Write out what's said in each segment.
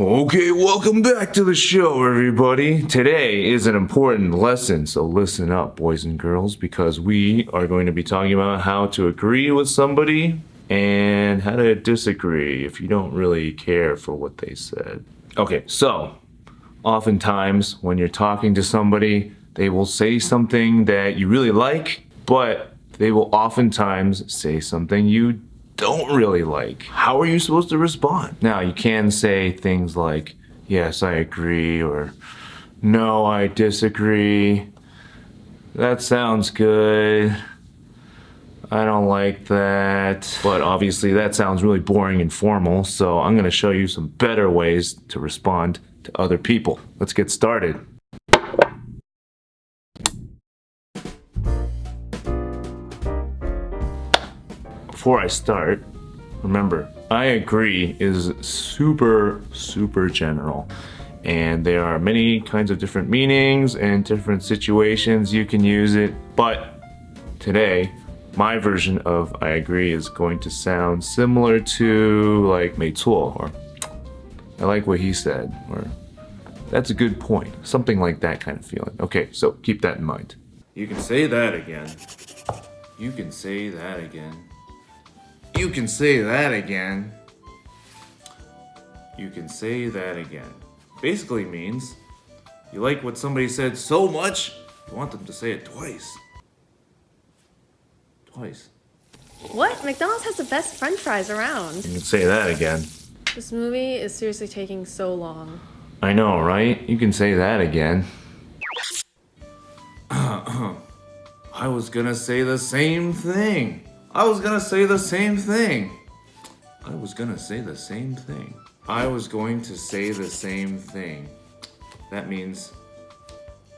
Okay, welcome back to the show, everybody. Today is an important lesson, so listen up, boys and girls, because we are going to be talking about how to agree with somebody and how to disagree if you don't really care for what they said. Okay, so oftentimes when you're talking to somebody, they will say something that you really like, but they will oftentimes say something you don't really like, how are you supposed to respond? Now, you can say things like, yes, I agree, or no, I disagree. That sounds good. I don't like that. But obviously that sounds really boring and formal, so I'm gonna show you some better ways to respond to other people. Let's get started. Before I start, remember, I agree is super, super general. And there are many kinds of different meanings and different situations you can use it. But today, my version of I agree is going to sound similar to like 没错 or I like what he said or that's a good point. Something like that kind of feeling. Okay, so keep that in mind. You can say that again. You can say that again. You can say that again. You can say that again. Basically means you like what somebody said so much, you want them to say it twice. Twice. What? McDonald's has the best french fries around. You can say that again. This movie is seriously taking so long. I know, right? You can say that again. I was gonna say the same thing. I was gonna say the same thing. I was gonna say the same thing. I was going to say the same thing. That means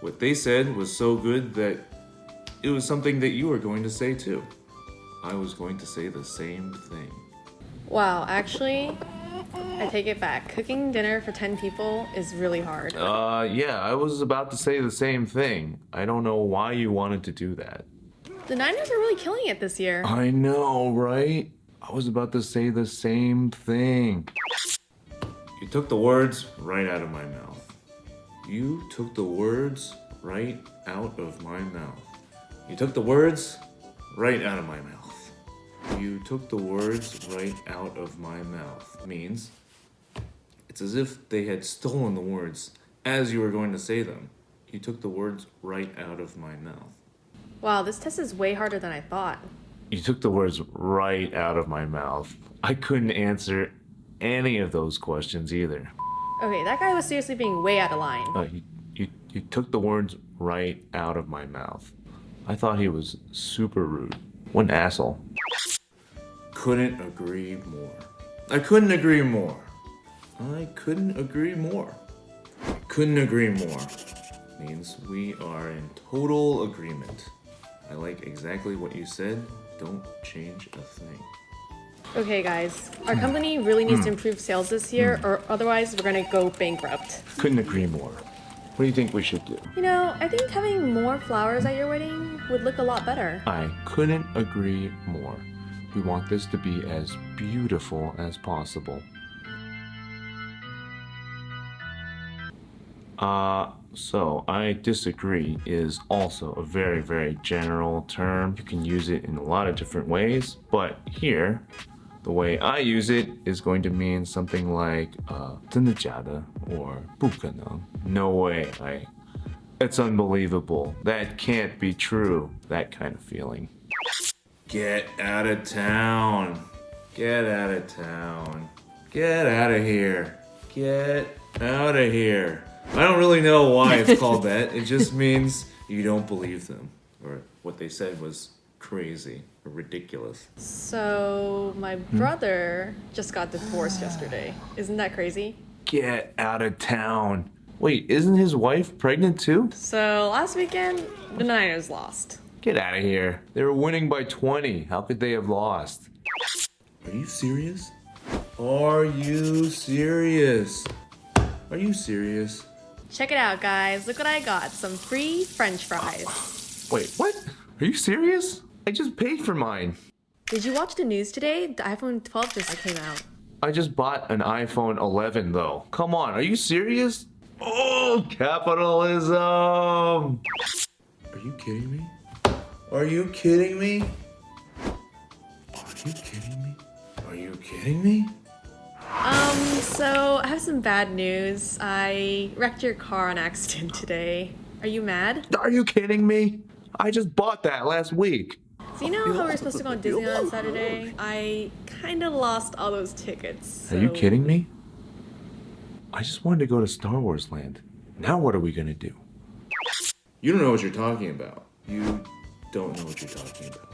what they said was so good that it was something that you were going to say too. I was going to say the same thing. Wow, actually, I take it back. Cooking dinner for 10 people is really hard. Uh, yeah, I was about to say the same thing. I don't know why you wanted to do that. The Niners are really killing it this year. I know, right? I was about to say the same thing. You took the words right out of my mouth. You took the words right out of my mouth. You took the words right out of my mouth. You took the words right out of my mouth. Means it's as if they had stolen the words as you were going to say them. You took the words right out of my mouth. Wow, this test is way harder than I thought. You took the words right out of my mouth. I couldn't answer any of those questions either. Okay, that guy was seriously being way out of line. Uh, you, you, you took the words right out of my mouth. I thought he was super rude. What an asshole. Couldn't agree more. I couldn't agree more. I couldn't agree more. Couldn't agree more. Means we are in total agreement. I like exactly what you said. Don't change a thing. Okay guys, our company really needs to improve sales this year or otherwise we're gonna go bankrupt. Couldn't agree more. What do you think we should do? You know, I think having more flowers at your wedding would look a lot better. I couldn't agree more. We want this to be as beautiful as possible. Uh, so I disagree is also a very, very general term. You can use it in a lot of different ways, but here, the way I use it is going to mean something like uh, 真的假的 or 不可能, no way, I, it's unbelievable, that can't be true, that kind of feeling. Get out of town, get out of town, get out of here, get out of here. I don't really know why it's called that. It just means you don't believe them. Or what they said was crazy or ridiculous. So, my hmm? brother just got divorced yesterday. Isn't that crazy? Get out of town. Wait, isn't his wife pregnant too? So, last weekend, the Niners lost. Get out of here. They were winning by 20. How could they have lost? Are you serious? Are you serious? Are you serious? Check it out, guys. Look what I got. Some free french fries. Wait, what? Are you serious? I just paid for mine. Did you watch the news today? The iPhone 12 just came out. I just bought an iPhone 11 though. Come on, are you serious? Oh, capitalism! Are you kidding me? Are you kidding me? Are you kidding me? Are you kidding me? Um, so I have some bad news. I wrecked your car on accident today. Are you mad? Are you kidding me? I just bought that last week. So you know how we are supposed to go on Disneyland on Saturday? I kind of lost all those tickets. Are you kidding me? I just wanted to go to Star Wars Land. Now what are we gonna do? You don't know what you're talking about. You don't know what you're talking about.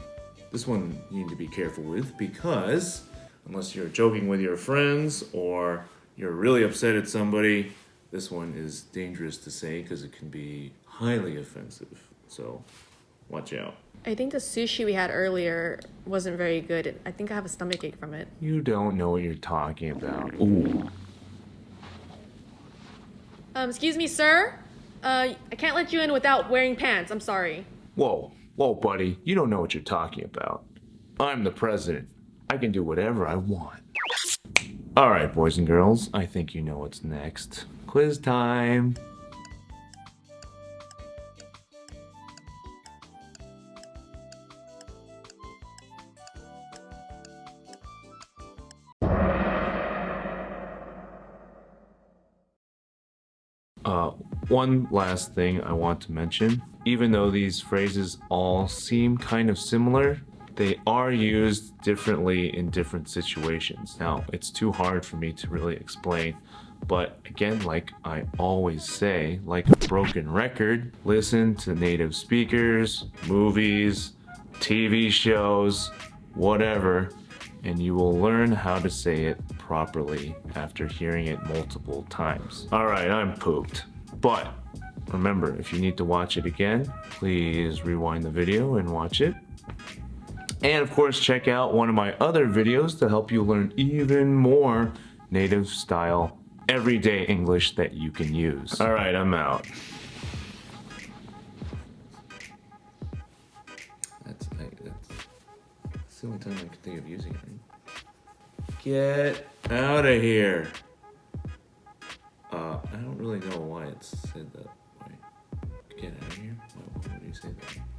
This one you need to be careful with because unless you're joking with your friends or you're really upset at somebody, this one is dangerous to say because it can be highly offensive. So watch out. I think the sushi we had earlier wasn't very good. I think I have a stomach ache from it. You don't know what you're talking about. Ooh. Um, excuse me, sir. Uh, I can't let you in without wearing pants. I'm sorry. Whoa, whoa, buddy, you don't know what you're talking about. I'm the president. I can do whatever I want. All right, boys and girls, I think you know what's next. Quiz time. Uh, one last thing I want to mention. Even though these phrases all seem kind of similar, they are used differently in different situations. Now, it's too hard for me to really explain, but again, like I always say, like a broken record, listen to native speakers, movies, TV shows, whatever, and you will learn how to say it properly after hearing it multiple times. All right, I'm pooped. But remember, if you need to watch it again, please rewind the video and watch it. And of course, check out one of my other videos to help you learn even more native style everyday English that you can use. All right, I'm out. That's, that's, that's the only time I can think of using it. Get out of here. Uh, I don't really know why it's said that way. Get out of here? Why, why would you say that?